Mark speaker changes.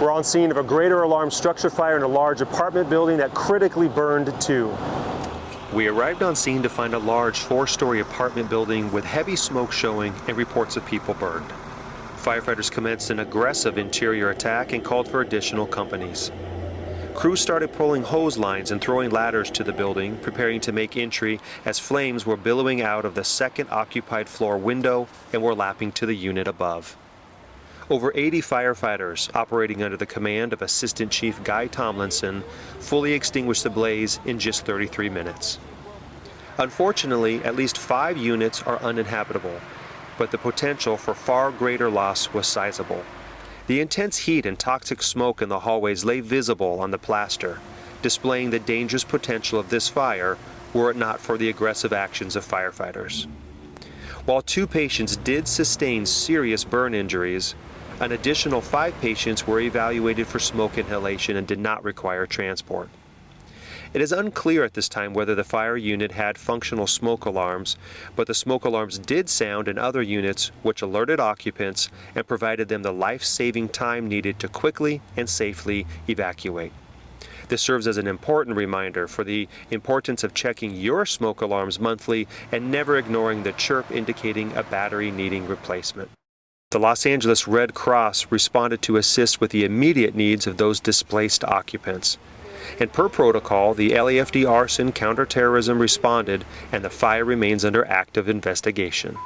Speaker 1: We're on scene of a greater alarm structure fire in a large apartment building that critically burned too.
Speaker 2: We arrived on scene to find a large four-story apartment building with heavy smoke showing and reports of people burned. Firefighters commenced an aggressive interior attack and called for additional companies. Crews started pulling hose lines and throwing ladders to the building, preparing to make entry as flames were billowing out of the second occupied floor window and were lapping to the unit above. Over 80 firefighters, operating under the command of Assistant Chief Guy Tomlinson, fully extinguished the blaze in just 33 minutes. Unfortunately, at least five units are uninhabitable, but the potential for far greater loss was sizable. The intense heat and toxic smoke in the hallways lay visible on the plaster, displaying the dangerous potential of this fire were it not for the aggressive actions of firefighters. While two patients did sustain serious burn injuries, an additional five patients were evaluated for smoke inhalation and did not require transport. It is unclear at this time whether the fire unit had functional smoke alarms, but the smoke alarms did sound in other units which alerted occupants and provided them the life-saving time needed to quickly and safely evacuate. This serves as an important reminder for the importance of checking your smoke alarms monthly and never ignoring the chirp indicating a battery needing replacement. The Los Angeles Red Cross responded to assist with the immediate needs of those displaced occupants. And per protocol, the LAFD arson counterterrorism responded and the fire remains under active investigation.